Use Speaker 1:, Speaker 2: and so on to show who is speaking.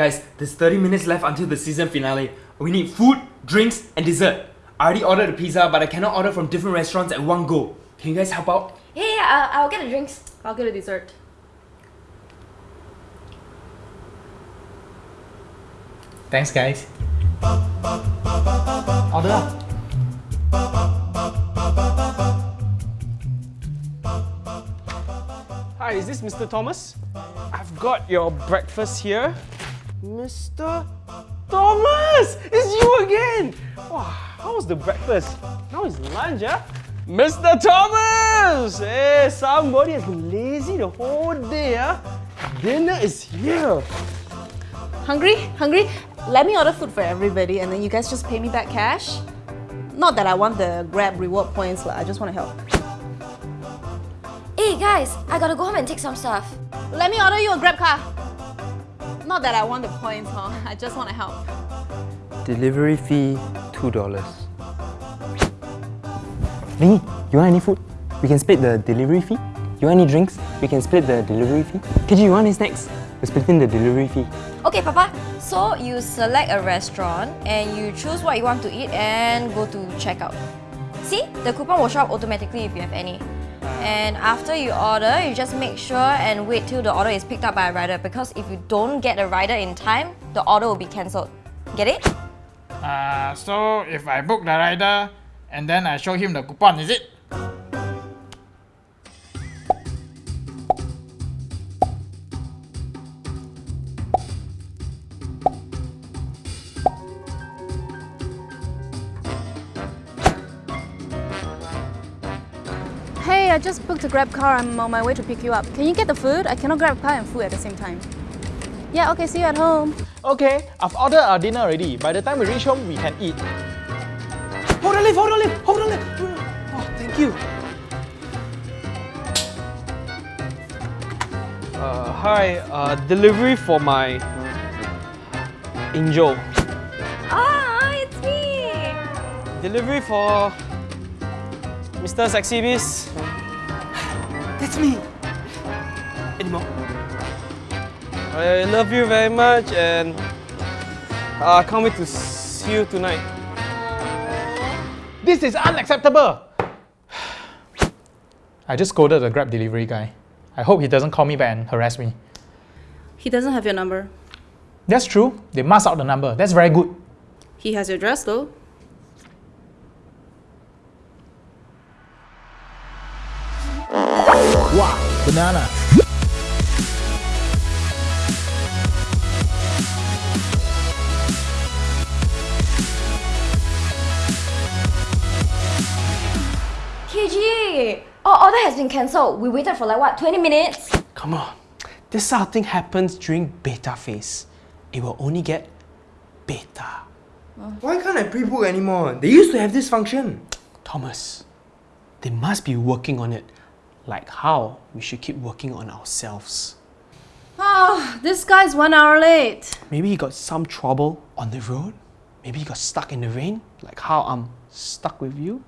Speaker 1: Guys, there's 30 minutes left until the season finale. We need food, drinks, and dessert. I already ordered the pizza, but I cannot order from different restaurants at one go. Can you guys help out?
Speaker 2: Yeah, yeah, I'll, I'll get the drinks.
Speaker 3: I'll get a dessert.
Speaker 4: Thanks, guys. Order lah.
Speaker 5: Hi, is this Mr. Thomas? I've got your breakfast here. Mr. Thomas! It's you again! Wow, how was the breakfast? Now it's lunch, huh? Mr. Thomas! Hey, somebody has been lazy the whole day, huh? Dinner is here.
Speaker 3: Hungry? Hungry? Let me order food for everybody and then you guys just pay me back cash. Not that I want the Grab reward points, lah. I just want to help.
Speaker 2: Hey guys, I gotta go home and take some stuff.
Speaker 3: Let me order you a Grab car. Not that I want the points, huh? I just want to help.
Speaker 6: Delivery fee $2. Vinny, you want any food? We can split the delivery fee. You want any drinks? We can split the delivery fee. KG, you want any snacks? We're splitting the delivery fee.
Speaker 2: Okay, Papa. So you select a restaurant and you choose what you want to eat and go to checkout. See, the coupon will show up automatically if you have any. And after you order, you just make sure and wait till the order is picked up by a rider because if you don't get a rider in time, the order will be cancelled. Get it?
Speaker 4: Uh, so if I book the rider and then I show him the coupon, is it?
Speaker 3: Hey, I just booked a Grab car. I'm on my way to pick you up. Can you get the food? I cannot grab a car and food at the same time. Yeah, okay, see you at home.
Speaker 5: Okay, I've ordered our dinner already. By the time we reach home, we can eat. Hold on, lift, hold on, lift, hold on, lift. Oh, thank you. Uh, hi, uh, delivery for my angel.
Speaker 2: Ah, it's me!
Speaker 5: Delivery for Mr. Sexy Beast.
Speaker 1: That's me!
Speaker 5: Anymore? I love you very much and uh, I can't wait to see you tonight.
Speaker 4: This is unacceptable! I just scolded the Grab delivery guy. I hope he doesn't call me back and harass me.
Speaker 3: He doesn't have your number.
Speaker 4: That's true. They masked out the number. That's very good.
Speaker 3: He has your address though.
Speaker 4: Banana.
Speaker 2: KG! Our order has been cancelled. We waited for like what, 20 minutes?
Speaker 5: Come on. This sort of thing happens during beta phase. It will only get beta.
Speaker 1: Why can't I pre-book anymore? They used to have this function.
Speaker 5: Thomas, they must be working on it. Like how we should keep working on ourselves.
Speaker 3: Oh, this guy's one hour late.
Speaker 5: Maybe he got some trouble on the road. Maybe he got stuck in the rain, like how I'm stuck with you.